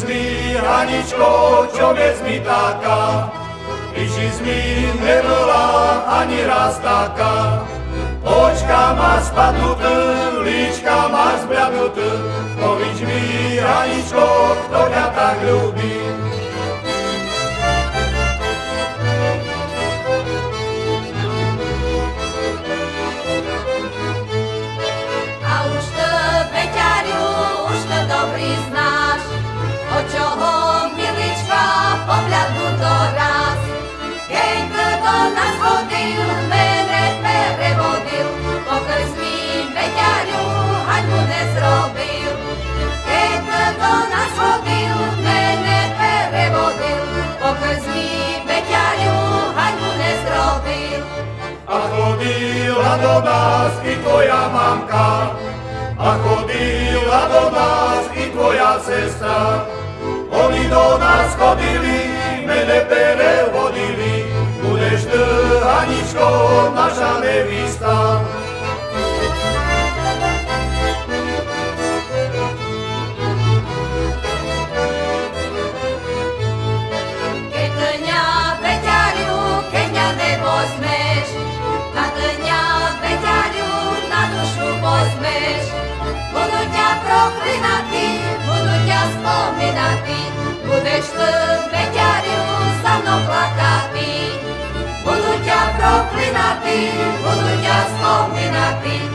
Aničko, čo vec mi taká, Iši mi nebola ani raz taká. Očka má spadnuté, líčka má zbľadnuté, Povíč mi, Aničko, kto ťa tak ľúbi. A už to, Peťariu, už to dobrý znáš, chodila do nás i tvoja mamka, a chodila do nás i tvoja sestra. Oni do nás chodili, mene prevodili, budeš ty, dušu pozmeš. Budu ťa proklinatý, budu ťa spomínatý, budeš ty, Peťariu, za mnou plakatý. Budu ťa proklinatý, budu ťa spomínatý,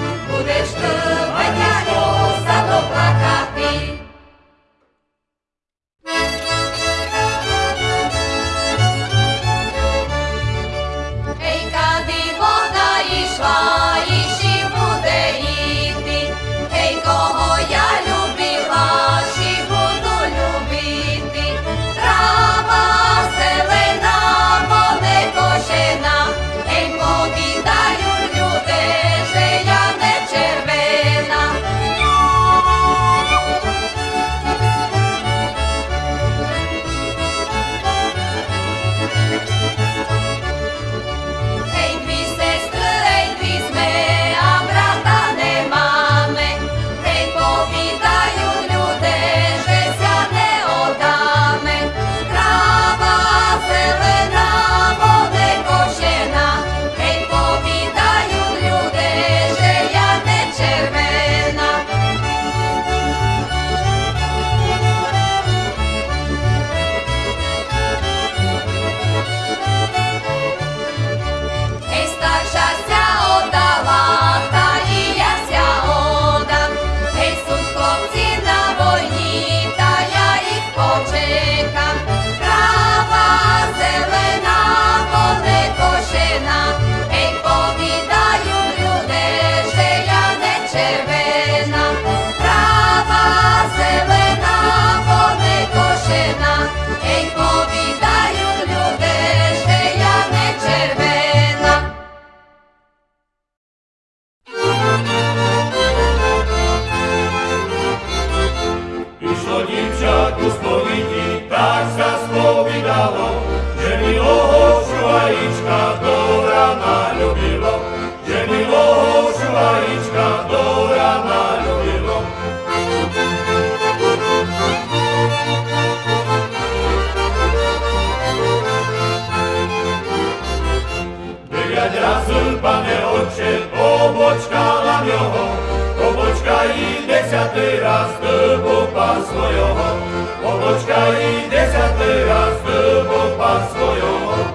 кошевина, права зелена, вони кошена, ей повідаю люди, де я не червена. дівчат у сповідь. I desiatý raz do pán svojho, pobočka i desiatý raz do pán svojho.